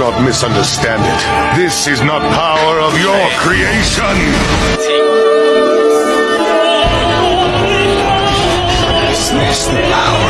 not misunderstand it. This is not power of your creation. The power.